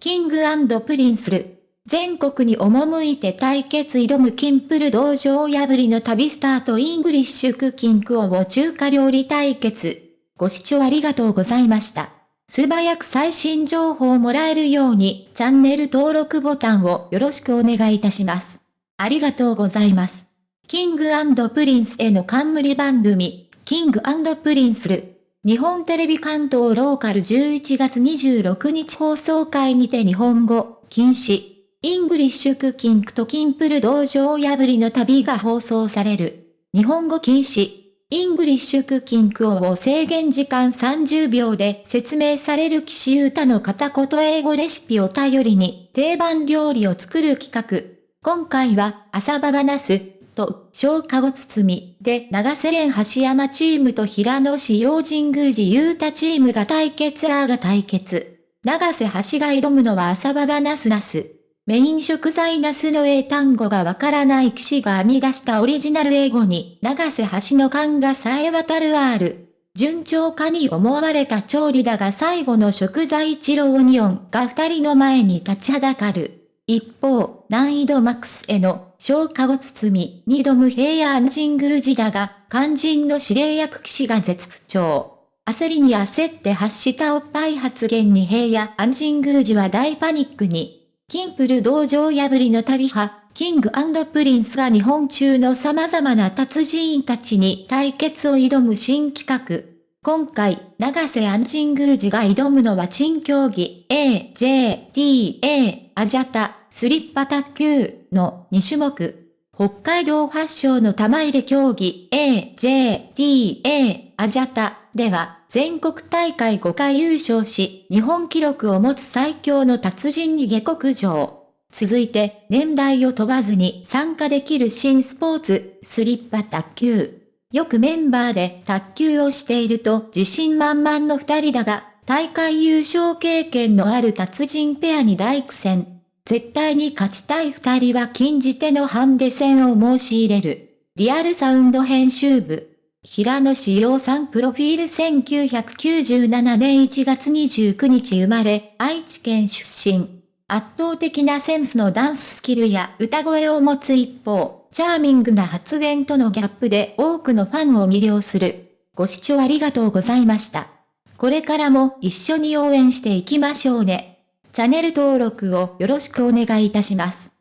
King & Prince る。全国に赴いて対決挑むキンプル道場破りの旅スタートイングリッシュクッキングを中華料理対決。ご視聴ありがとうございました。素早く最新情報をもらえるようにチャンネル登録ボタンをよろしくお願いいたします。ありがとうございます。 King & Prince の冠番組、 King & Prince る。日本テレビ関東ローカル11月26日放送会にて日本語、禁止、イングリッシュクキングとキンプル道場破りの旅が放送される。日本語禁止、イングリッシュクキングを制限時間30秒で説明される岸優太の片言英語レシピを頼りに定番料理を作る企画。今回は朝ババナス、と、小化後包みで長瀬連橋山チームと平野市用神宮寺優太チームが対決アーが対決。長瀬橋が挑むのは朝ババナスナス。メイン食材ナスの英単語がわからない騎士が編み出したオリジナル英語に長瀬橋の勘がさえ渡る R。順調かに思われた調理だが最後の食材一郎オニオンが二人の前に立ちはだかる。一方、難易度マックスへの消化後包み、二度無平安神宮寺だが、肝心の指令役騎士が絶不調。焦りに焦って発したおっぱい発言に平野&神宮寺は大パニックに。キンプル道場破りの旅は、King & Prince が日本中の様々な達人たちに対決を挑む新企画。今回、永瀬&神宮寺が挑むのは珍競技 A、J、D、A、アジャタ、スリッパ卓球の2種目。北海道発祥の玉入れ競技 A、J、D、A、アジャタでは全国大会5回優勝し、日本記録を持つ最強の達人に下克上。続いて、年代を問わずに参加できる新スポーツ、スリッパ卓球。よくメンバーで卓球をしていると自信満々の二人だが、大会優勝経験のある達人ペアに大苦戦。絶対に勝ちたい二人は禁じ手のハンデ戦を申し入れる。リアルサウンド編集部。平野志陽さんプロフィール1997年1月29日生まれ、愛知県出身。圧倒的なセンスのダンススキルや歌声を持つ一方、チャーミングな発言とのギャップで多くのファンを魅了する。ご視聴ありがとうございました。これからも一緒に応援していきましょうね。チャンネル登録をよろしくお願いいたします。